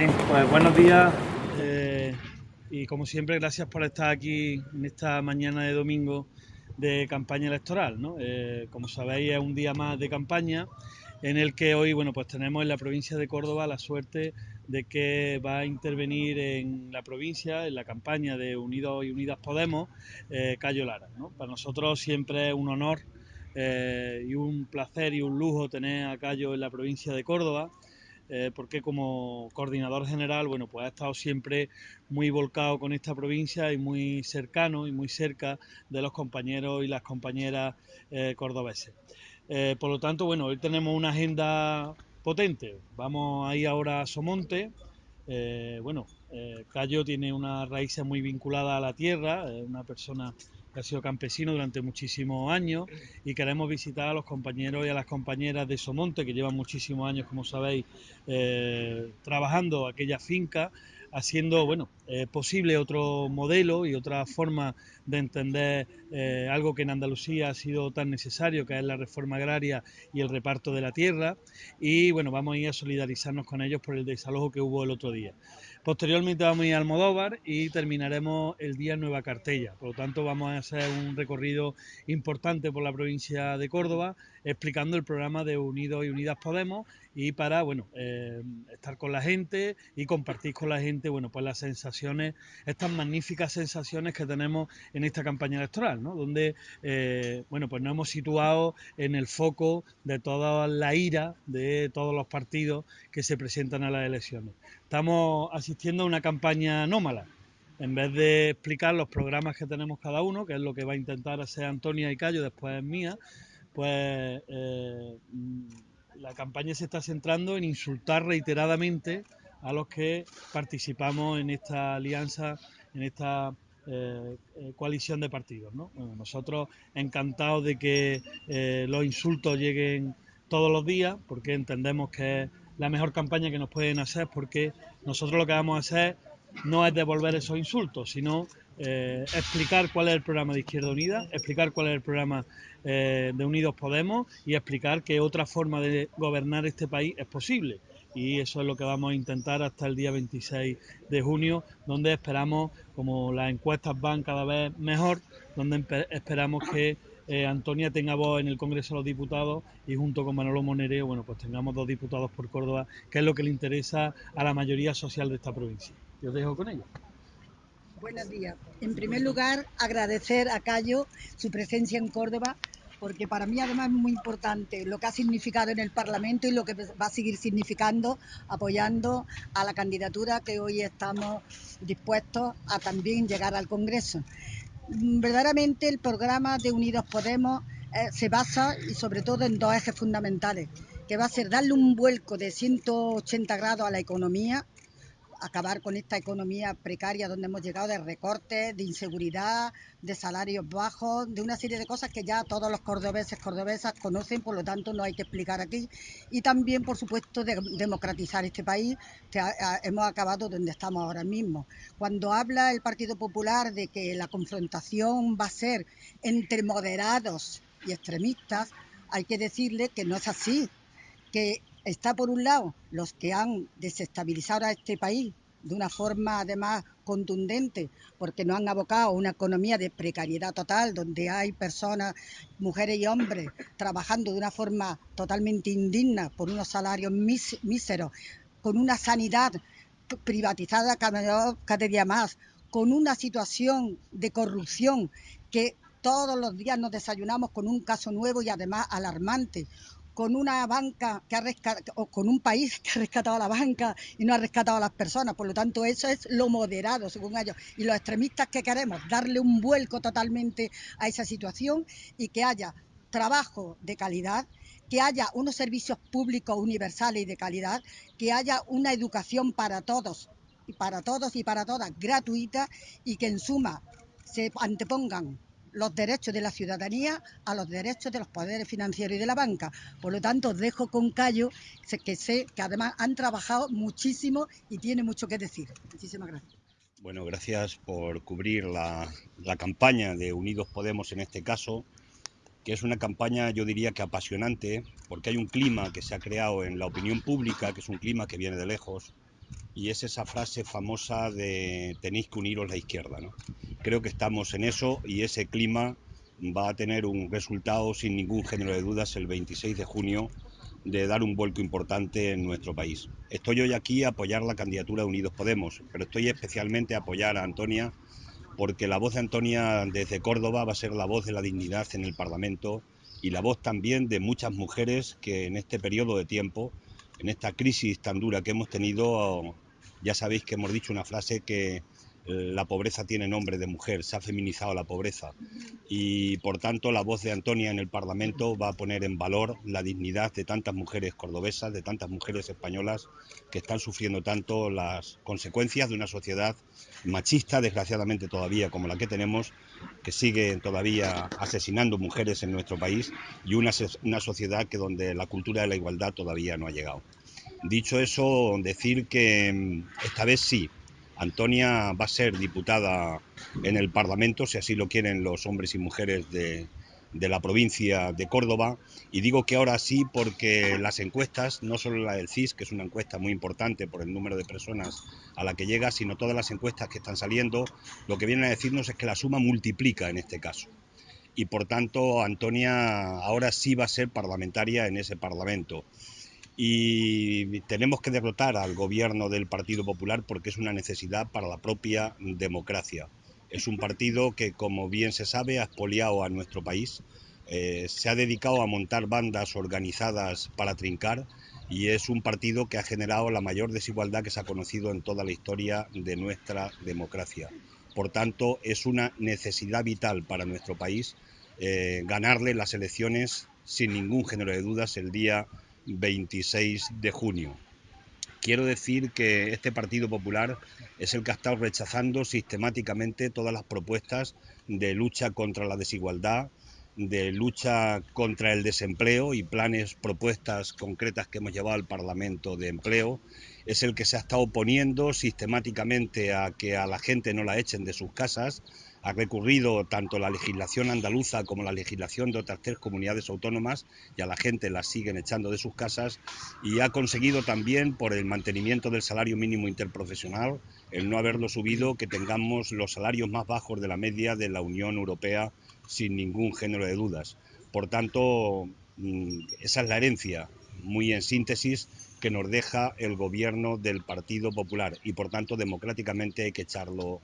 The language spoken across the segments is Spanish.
Pues buenos días eh, y como siempre gracias por estar aquí en esta mañana de domingo de campaña electoral. ¿no? Eh, como sabéis es un día más de campaña en el que hoy bueno pues tenemos en la provincia de Córdoba la suerte de que va a intervenir en la provincia, en la campaña de Unidos y Unidas Podemos, eh, Cayo Lara. Para nosotros siempre es un honor y un placer y un lujo tener a Cayo en la provincia de Córdoba. Eh, porque como coordinador general, bueno, pues ha estado siempre muy volcado con esta provincia y muy cercano y muy cerca de los compañeros y las compañeras cordobeses. por lo tanto, bueno, hoy tenemos una agenda potente. Vamos ahí ahora a Somonte. Eh, bueno, eh, Cayo tiene una raíz muy vinculada a la tierra, una persona que ha sido campesino durante muchísimos años y queremos visitar a los compañeros y a las compañeras de Somonte que llevan muchísimos años, como sabéis, eh, trabajando aquella finca haciendo bueno, eh, posible otro modelo y otra forma de entender eh, algo que en Andalucía ha sido tan necesario, que es la reforma agraria y el reparto de la tierra. Y bueno, vamos a ir a solidarizarnos con ellos por el desalojo que hubo el otro día. Posteriormente vamos a ir a Almodóvar y terminaremos el día en Nueva Cartella. Por lo tanto, vamos a hacer un recorrido importante por la provincia de Córdoba, explicando el programa de Unidos y Unidas Podemos y para bueno eh, estar con la gente y compartir con la gente bueno pues las estas magníficas sensaciones que tenemos en esta campaña electoral ¿no? donde eh, bueno pues nos hemos situado en el foco de toda la ira de todos los partidos que se presentan a las elecciones estamos asistiendo a una campaña anómala en vez de explicar los programas que tenemos cada uno, que es lo que va a intentar hacer Antonia y Cayo, después es mía, pues eh, la campaña se está centrando en insultar reiteradamente a los que participamos en esta alianza, en esta eh, eh, coalición de partidos. nosotros encantados de que eh, los insultos lleguen todos los días, porque entendemos que es la mejor campaña que nos pueden hacer, porque nosotros lo que vamos a hacer no es devolver esos insultos, sino explicar cuál es el programa de Izquierda Unida, explicar cuál es el programa de Unidos Podemos y explicar que otra forma de gobernar este país es posible. Y eso es lo que vamos a intentar hasta el día 26 de junio, donde esperamos, como las encuestas van cada vez mejor, donde esperamos que eh, Antonia tenga voz en el Congreso de los Diputados y junto con Manolo Monereo, bueno, pues tengamos dos diputados por Córdoba, que es lo que le interesa a la mayoría social de esta provincia. Yo dejo con ellos. Buenos días. En primer lugar, agradecer a Cayo su presencia en Córdoba, porque para mí además es muy importante lo que ha significado en el Parlamento y lo que va a seguir significando apoyando a la candidatura que hoy estamos dispuestos a también llegar al Congreso. Verdaderamente el programa de Unidos Podemos eh, se basa y sobre todo en dos ejes fundamentales, que va a ser darle un vuelco de 180 grados a la economía, acabar con esta economía precaria donde hemos llegado de recortes, de inseguridad, de salarios bajos, de una serie de cosas que ya todos los cordobeses, cordobesas conocen, por lo tanto no hay que explicar aquí. Y también, por supuesto, de democratizar este país, que hemos acabado donde estamos ahora mismo. Cuando habla el Partido Popular de que la confrontación va a ser entre moderados y extremistas, hay que decirle que no es así, que está por un lado los que han desestabilizado a este país de una forma además contundente, porque nos han abocado a una economía de precariedad total, donde hay personas, mujeres y hombres, trabajando de una forma totalmente indigna por unos salarios míseros, con una sanidad privatizada cada, cada día más, con una situación de corrupción que todos los días nos desayunamos con un caso nuevo y además alarmante, con una banca que ha rescatado, o con un país que ha rescatado a la banca y no ha rescatado a las personas. Por lo tanto, eso es lo moderado, según ellos. Y los extremistas que queremos, darle un vuelco totalmente a esa situación y que haya trabajo de calidad, que haya unos servicios públicos universales y de calidad, que haya una educación para todos, para todos y para todas gratuita y que en suma se antepongan los derechos de la ciudadanía a los derechos de los poderes financieros y de la banca. Por lo tanto, dejo con Cayo, que sé que además han trabajado muchísimo y tiene mucho que decir. Muchísimas gracias. Bueno, gracias por cubrir la, la campaña de Unidos Podemos en este caso, que es una campaña yo diría que apasionante, porque hay un clima que se ha creado en la opinión pública, que es un clima que viene de lejos, y es esa frase famosa de tenéis que uniros la izquierda. ¿no? Creo que estamos en eso y ese clima va a tener un resultado sin ningún género de dudas el 26 de junio de dar un vuelco importante en nuestro país. Estoy hoy aquí a apoyar la candidatura de Unidos Podemos, pero estoy especialmente a apoyar a Antonia porque la voz de Antonia desde Córdoba va a ser la voz de la dignidad en el Parlamento y la voz también de muchas mujeres que en este periodo de tiempo, en esta crisis tan dura que hemos tenido, ya sabéis que hemos dicho una frase que la pobreza tiene nombre de mujer, se ha feminizado la pobreza y por tanto la voz de Antonia en el Parlamento va a poner en valor la dignidad de tantas mujeres cordobesas, de tantas mujeres españolas que están sufriendo tanto las consecuencias de una sociedad machista, desgraciadamente todavía como la que tenemos, que sigue todavía asesinando mujeres en nuestro país y una, una sociedad que donde la cultura de la igualdad todavía no ha llegado. Dicho eso, decir que mm, esta vez sí, Antonia va a ser diputada en el Parlamento, si así lo quieren los hombres y mujeres de, la provincia de Córdoba. Y digo que ahora sí porque las encuestas, no solo la del CIS, que es una encuesta muy importante por el número de personas a la que llega, sino todas las encuestas que están saliendo, lo que vienen a decirnos es que la suma multiplica en este caso. Y por tanto, Antonia ahora sí va a ser parlamentaria en ese Parlamento y tenemos que derrotar al gobierno del Partido Popular porque es una necesidad para la propia democracia. Es un partido que, como bien se sabe, ha expoliado a nuestro país, eh, se ha dedicado a montar bandas organizadas para trincar y es un partido que ha generado la mayor desigualdad que se ha conocido en toda la historia de nuestra democracia. Por tanto, es una necesidad vital para nuestro país eh, ganarle las elecciones sin ningún género de dudas el día 26 de junio. Quiero decir que este Partido Popular es el que ha estado rechazando sistemáticamente todas las propuestas de lucha contra la desigualdad, de lucha contra el desempleo y planes, propuestas concretas que hemos llevado al Parlamento de Empleo. Es el que se ha estado oponiendo sistemáticamente a que a la gente no la echen de sus casas, ha recurrido tanto la legislación andaluza como la legislación de otras tres comunidades autónomas y a la gente la siguen echando de sus casas y ha conseguido también por el mantenimiento del salario mínimo interprofesional, el no haberlo subido, que tengamos los salarios más bajos de la media de la Unión Europea sin ningún género de dudas. Por tanto, mm, esa es la herencia, muy en síntesis, que nos deja el gobierno del Partido Popular y por tanto democráticamente hay que echarlo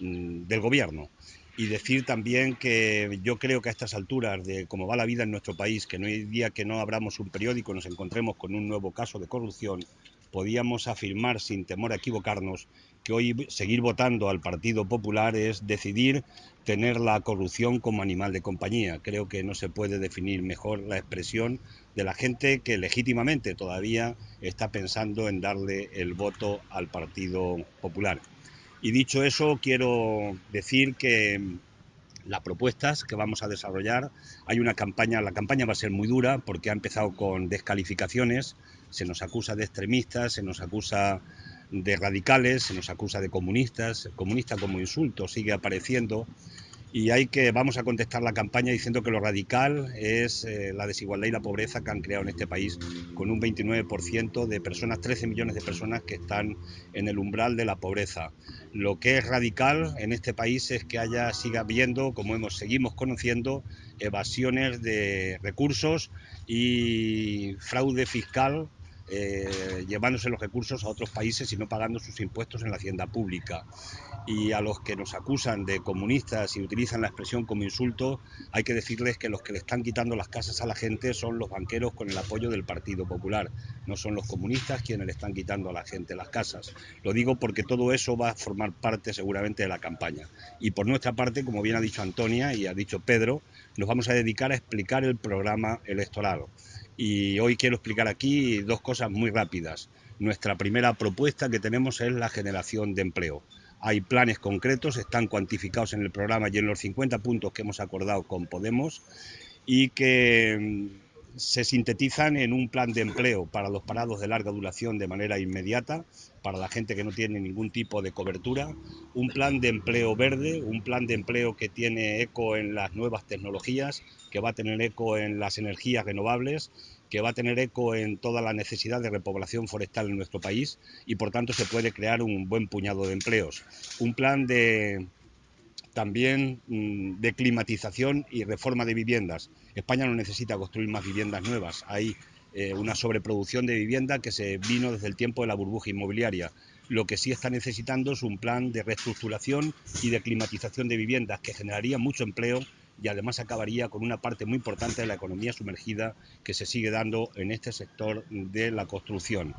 del gobierno. Y decir también que yo creo que a estas alturas de cómo va la vida en nuestro país, que no hay día que no abramos un periódico y nos encontremos con un nuevo caso de corrupción, podíamos afirmar sin temor a equivocarnos que hoy seguir votando al Partido Popular es decidir tener la corrupción como animal de compañía. Creo que no se puede definir mejor la expresión de la gente que legítimamente todavía está pensando en darle el voto al Partido Popular. Y dicho eso, quiero decir que las propuestas que vamos a desarrollar, hay una campaña, la campaña va a ser muy dura porque ha empezado con descalificaciones, se nos acusa de extremistas, se nos acusa de radicales, se nos acusa de comunistas, comunista como insulto sigue apareciendo y hay que, vamos a contestar la campaña diciendo que lo radical es eh, la desigualdad y la pobreza que han creado en este país, con un 29% de personas, 13 millones de personas que están en el umbral de la pobreza. Lo que es radical en este país es que haya, siga habiendo, como hemos, seguimos conociendo, evasiones de recursos y fraude fiscal eh, llevándose los recursos a otros países y no pagando sus impuestos en la hacienda pública. Y a los que nos acusan de comunistas y utilizan la expresión como insulto, hay que decirles que los que le están quitando las casas a la gente son los banqueros con el apoyo del Partido Popular, no son los comunistas quienes le están quitando a la gente las casas. Lo digo porque todo eso va a formar parte seguramente de la campaña. Y por nuestra parte, como bien ha dicho Antonia y ha dicho Pedro, nos vamos a dedicar a explicar el programa electoral y hoy quiero explicar aquí dos cosas muy rápidas. Nuestra primera propuesta que tenemos es la generación de empleo. Hay planes concretos, están cuantificados en el programa y en los 50 puntos que hemos acordado con Podemos y que mm, se sintetizan en un plan de empleo para los parados de larga duración de manera inmediata, para la gente que no tiene ningún tipo de cobertura, un plan de empleo verde, un plan de empleo que tiene eco en las nuevas tecnologías, que va a tener eco en las energías renovables que va a tener eco en toda la necesidad de repoblación forestal en nuestro país y por tanto se puede crear un buen puñado de empleos. Un plan de también mm, de climatización y reforma de viviendas. España no necesita construir más viviendas nuevas. Hay eh, una sobreproducción de vivienda que se vino desde el tiempo de la burbuja inmobiliaria. Lo que sí está necesitando es un plan de reestructuración y de climatización de viviendas que generaría mucho empleo y además acabaría con una parte muy importante de la economía sumergida que se sigue dando en este sector de la construcción.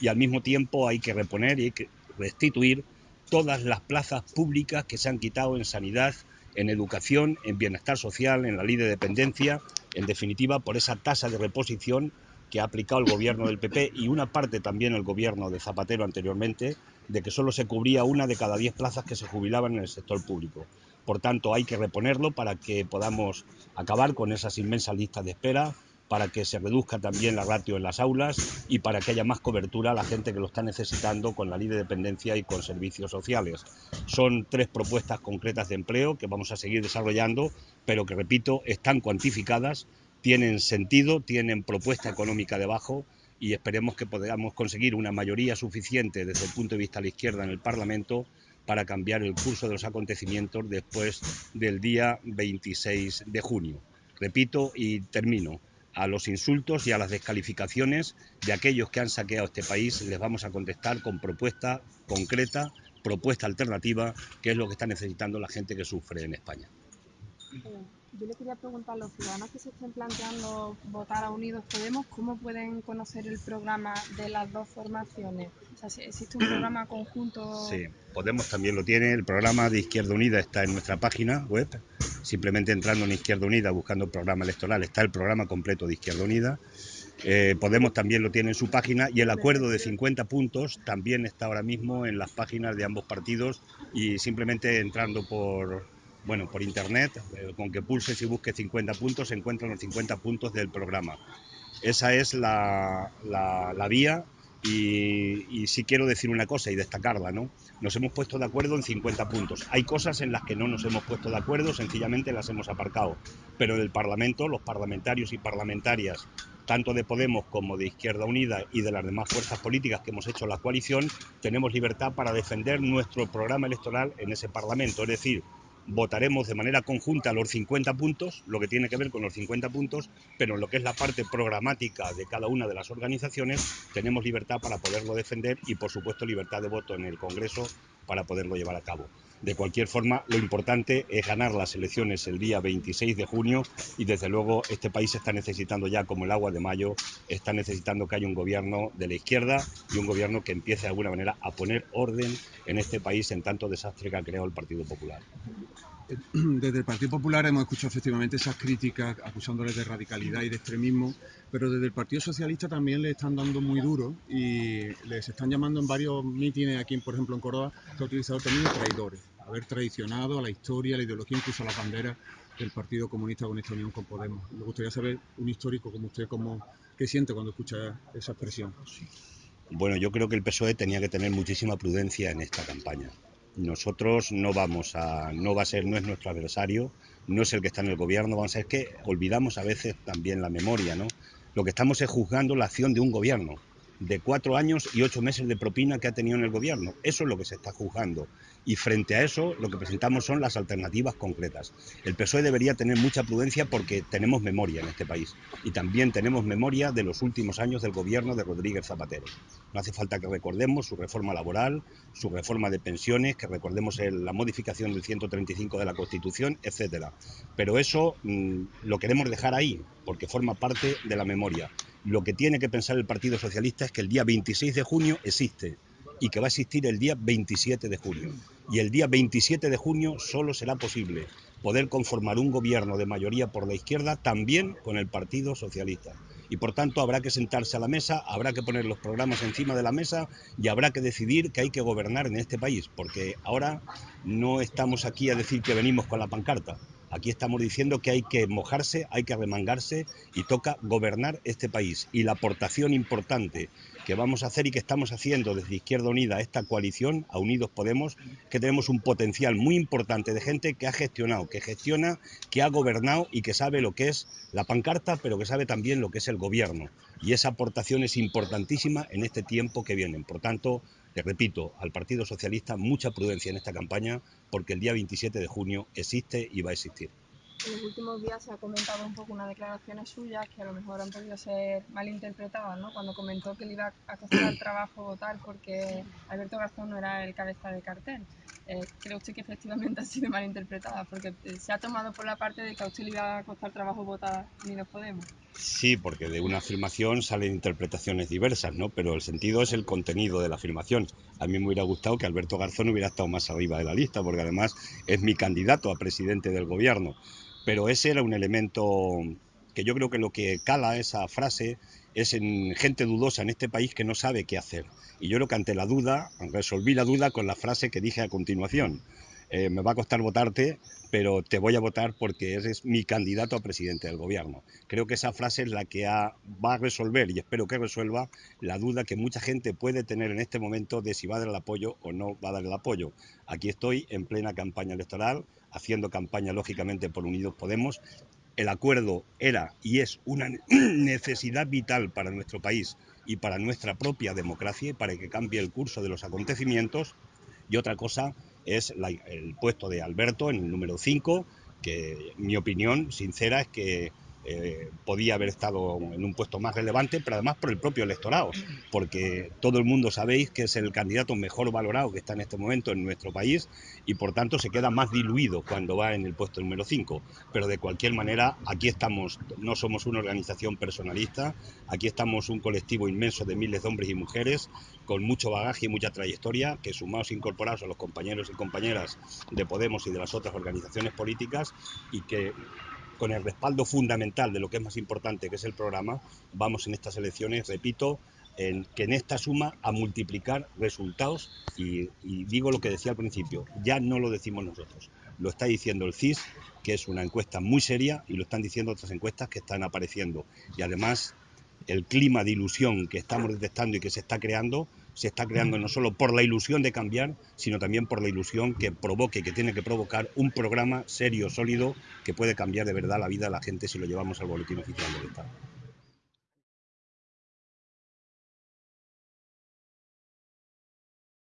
Y al mismo tiempo hay que reponer y hay que restituir todas las plazas públicas que se han quitado en sanidad, en educación, en bienestar social, en la ley de dependencia, en definitiva por esa tasa de reposición que ha aplicado el gobierno del PP y una parte también el gobierno de Zapatero anteriormente, de que solo se cubría una de cada diez plazas que se jubilaban en el sector público. Por tanto, hay que reponerlo para que podamos acabar con esas inmensas listas de espera, para que se reduzca también la ratio en las aulas y para que haya más cobertura a la gente que lo está necesitando con la ley de dependencia y con servicios sociales. Son tres propuestas concretas de empleo que vamos a seguir desarrollando, pero que, repito, están cuantificadas, tienen sentido, tienen propuesta económica debajo y esperemos que podamos conseguir una mayoría suficiente desde el punto de vista de la izquierda en el Parlamento para cambiar el curso de los acontecimientos después del día 26 de junio. Repito y termino. A los insultos y a las descalificaciones de aquellos que han saqueado este país les vamos a contestar con propuesta concreta, propuesta alternativa, que es lo que está necesitando la gente que sufre en España. Yo le quería preguntar a los ciudadanos que se estén planteando votar a Unidos Podemos, ¿cómo pueden conocer el programa de las dos formaciones? O sea, existe un programa conjunto. Sí, Podemos también lo tiene. El programa de Izquierda Unida está en nuestra página web. Simplemente entrando en Izquierda Unida, buscando el programa electoral, está el programa completo de Izquierda Unida. Eh, Podemos también lo tiene en su página y el acuerdo de 50 puntos también está ahora mismo en las páginas de ambos partidos y simplemente entrando por, bueno, por internet, eh, con que pulses y busques 50 puntos, se encuentran los 50 puntos del programa. Esa es la, la, vía y, y, sí quiero decir una cosa y destacarla, ¿no? Nos hemos puesto de acuerdo en 50 puntos. Hay cosas en las que no nos hemos puesto de acuerdo, sencillamente las hemos aparcado. Pero del Parlamento, los parlamentarios y parlamentarias, tanto de Podemos como de Izquierda Unida y de las demás fuerzas políticas que hemos hecho la coalición, tenemos libertad para defender nuestro programa electoral en ese Parlamento. Es decir, votaremos de manera conjunta los 50 puntos, lo que tiene que ver con los 50 puntos, pero en lo que es la parte programática de cada una de las organizaciones tenemos libertad para poderlo defender y por supuesto libertad de voto en el Congreso para poderlo llevar a cabo. De cualquier forma, lo importante es ganar las elecciones el día 26 de junio y desde luego este país está necesitando ya como el agua de mayo, está necesitando que haya un gobierno de la izquierda y un gobierno que empiece de alguna manera a poner orden en este país en tanto desastre que ha creado el Partido Popular. Desde el Partido Popular hemos escuchado efectivamente esas críticas acusándoles de radicalidad y de extremismo, pero desde el Partido Socialista también le están dando muy duro y les están llamando en varios mítines aquí, por ejemplo en Córdoba, que ha utilizado también traidores haber traicionado a la historia, a la ideología, incluso a la bandera del Partido Comunista con esta unión con Podemos. Me gustaría saber, un histórico como usted, cómo, qué siente cuando escucha esa expresión. Bueno, yo creo que el PSOE tenía que tener muchísima prudencia en esta campaña. Nosotros no vamos a, no va a ser, no es nuestro adversario, no es el que está en el gobierno, vamos a ser que olvidamos a veces también la memoria, ¿no? Lo que estamos es juzgando la acción de un gobierno de cuatro años y ocho meses de propina que ha tenido en el gobierno. Eso es lo que se está juzgando. Y frente a eso, lo que presentamos son las alternativas concretas. El PSOE debería tener mucha prudencia porque tenemos memoria en este país. Y también tenemos memoria de los últimos años del gobierno de Rodríguez Zapatero. No hace falta que recordemos su reforma laboral, su reforma de pensiones, que recordemos la modificación del 135 de la Constitución, etcétera. Pero eso mm, lo queremos dejar ahí, porque forma parte de la memoria. Lo que tiene que pensar el Partido Socialista es que el día 26 de junio existe y que va a existir el día 27 de junio. Y el día 27 de junio solo será posible poder conformar un gobierno de mayoría por la izquierda también con el Partido Socialista. Y por tanto habrá que sentarse a la mesa, habrá que poner los programas encima de la mesa y habrá que decidir que hay que gobernar en este país, porque ahora no estamos aquí a decir que venimos con la pancarta, Aquí estamos diciendo que hay que mojarse, hay que remangarse y toca gobernar este país. Y la aportación importante que vamos a hacer y que estamos haciendo desde Izquierda Unida, esta coalición, a Unidos Podemos, que tenemos un potencial muy importante de gente que ha gestionado, que gestiona, que ha gobernado y que sabe lo que es la pancarta, pero que sabe también lo que es el gobierno. Y esa aportación es importantísima en este tiempo que viene. Por tanto, le repito, al Partido Socialista mucha prudencia en esta campaña, porque el día 27 de junio existe y va a existir en los últimos días se ha comentado un poco unas declaraciones suyas que a lo mejor han podido ser malinterpretadas, ¿no? Cuando comentó que le iba a costar trabajo votar porque Alberto Garzón no era el cabeza de cartel. Eh, ¿Cree usted que efectivamente ha sido malinterpretada? Porque eh, se ha tomado por la parte de que a usted le iba a costar trabajo votar ni nos Podemos. Sí, porque de una afirmación salen interpretaciones diversas, ¿no? Pero el sentido es el contenido de la afirmación. A mí me hubiera gustado que Alberto Garzón hubiera estado más arriba de la lista, porque además es mi candidato a presidente del gobierno pero ese era un elemento que yo creo que lo que cala esa frase es en gente dudosa en este país que no sabe qué hacer. Y yo creo que ante la duda, resolví la duda con la frase que dije a continuación. Eh, me va a costar votarte, pero te voy a votar porque eres mi candidato a presidente del gobierno. Creo que esa frase es la que va a resolver y espero que resuelva la duda que mucha gente puede tener en este momento de si va a dar el apoyo o no va a dar el apoyo. Aquí estoy en plena campaña electoral, haciendo campaña lógicamente por Unidos Podemos. El acuerdo era y es una necesidad vital para nuestro país y para nuestra propia democracia y para que cambie el curso de los acontecimientos. Y otra cosa es el puesto de Alberto en el número 5, que mi opinión sincera es que eh, podía haber estado en un puesto más relevante, pero además por el propio electorado, porque todo el mundo sabéis que es el candidato mejor valorado que está en este momento en nuestro país y por tanto se queda más diluido cuando va en el puesto número 5. Pero de cualquier manera, aquí estamos, no somos una organización personalista, aquí estamos un colectivo inmenso de miles de hombres y mujeres con mucho bagaje y mucha trayectoria, que sumados e incorporados a los compañeros y compañeras de Podemos y de las otras organizaciones políticas y que con el respaldo fundamental de lo que es más importante, que es el programa, vamos en estas elecciones, repito, en, que en esta suma a multiplicar resultados y, y, digo lo que decía al principio, ya no lo decimos nosotros, lo está diciendo el CIS, que es una encuesta muy seria y lo están diciendo otras encuestas que están apareciendo. Y además el clima de ilusión que estamos detectando y que se está creando se está creando no solo por la ilusión de cambiar, sino también por la ilusión que provoque, que tiene que provocar un programa serio, sólido, que puede cambiar de verdad la vida de la gente si lo llevamos al boletín oficial del Estado.